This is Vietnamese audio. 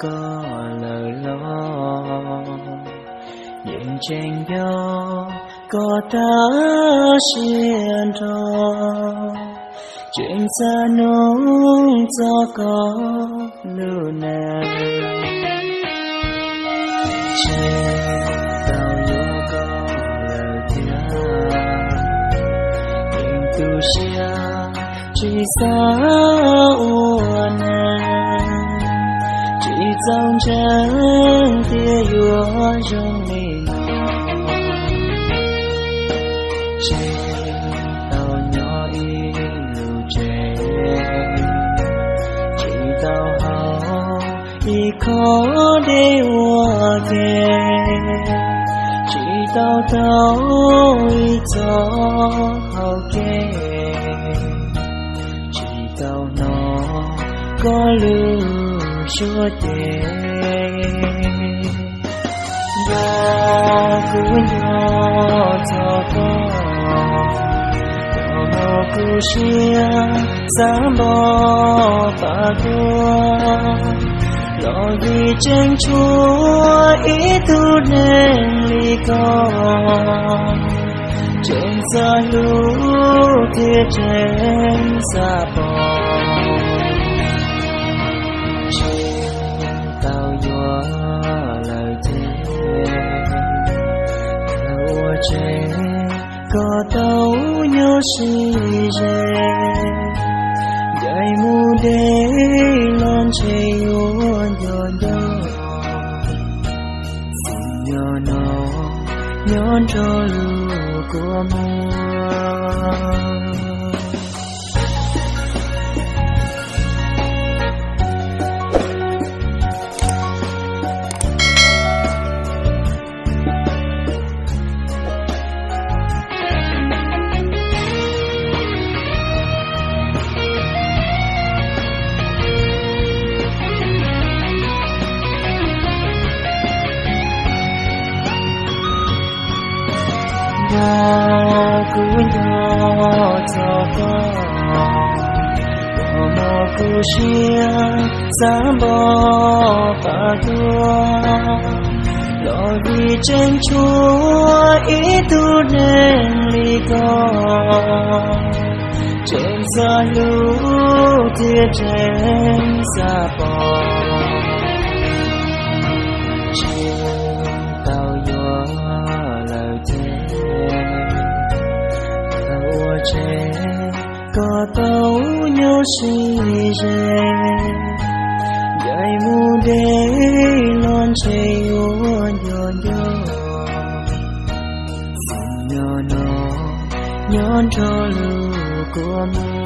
có lời lo những tranh gió, có ta xiên cho chuyện xa nông cho có lưu nè trên tàu gió có lời thia những tu xia chỉ sao dòng chân tia yua trong mình. Tao nhỏ y lưu trẻ chỉ tao hao y khó để hoa kề chỉ tao tao y cho hao kề chỉ tao nó có lưu chúa Tể. Và cứu nhau cho con Yo cứu chia giá bỏ và đua. Lo vì tranh chúa ý tu nên ly con. Trên xa lũ thiết trên xa bỏ nhớ si Dạy mu đế non chê yuan yo yo Xin yo no nhón cho lu của mùa. Nhỏ cứ cho con có mò cứ xia sáng bó bà đua lo vì tranh tao nhớ si dạy mu đế lon chê yuan yo yo xin yo nhón cho lưu của mùa